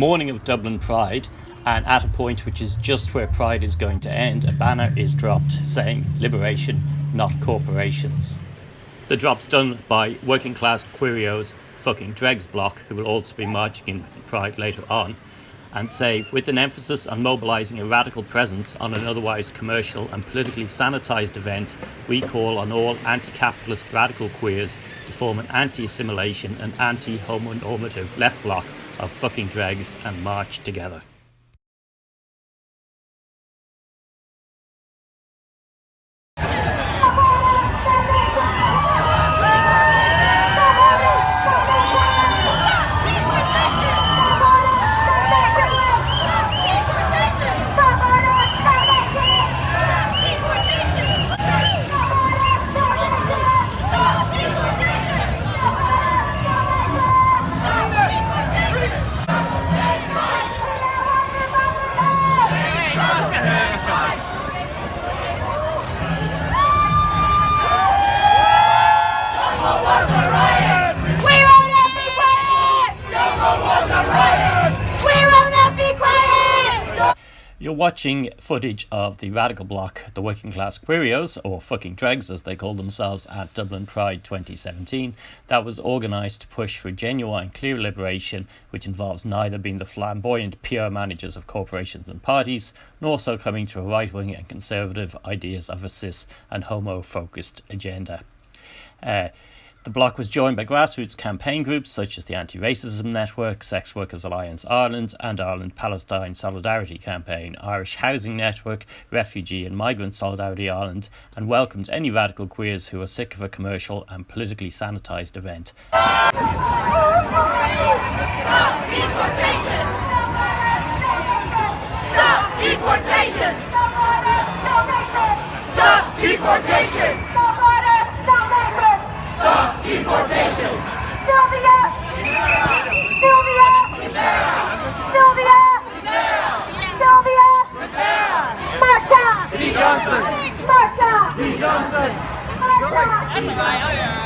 morning of Dublin Pride, and at a point which is just where Pride is going to end, a banner is dropped saying Liberation, not corporations. The drop's done by working class Querios fucking Dregs block, who will also be marching in Pride later on, and say, with an emphasis on mobilising a radical presence on an otherwise commercial and politically sanitised event, we call on all anti-capitalist radical queers to form an anti-assimilation and anti-homonormative left bloc of fucking dregs and march together. You're watching footage of the radical bloc, the working class Querios, or fucking dregs as they call themselves, at Dublin Pride 2017, that was organised to push for genuine, clear liberation, which involves neither being the flamboyant PR managers of corporations and parties, nor succumbing to a right wing and conservative ideas of a cis and homo focused agenda. Uh, the bloc was joined by grassroots campaign groups such as the Anti Racism Network, Sex Workers Alliance Ireland, and Ireland Palestine Solidarity Campaign, Irish Housing Network, Refugee and Migrant Solidarity Ireland, and welcomed any radical queers who are sick of a commercial and politically sanitised event. Stop deportations! Stop deportations! Stop deportations! Stop deportations! Sylvia! Sylvia! Sylvia! Sylvia! Marsha! P. Johnson! Marsha! P. Johnson! Marsha!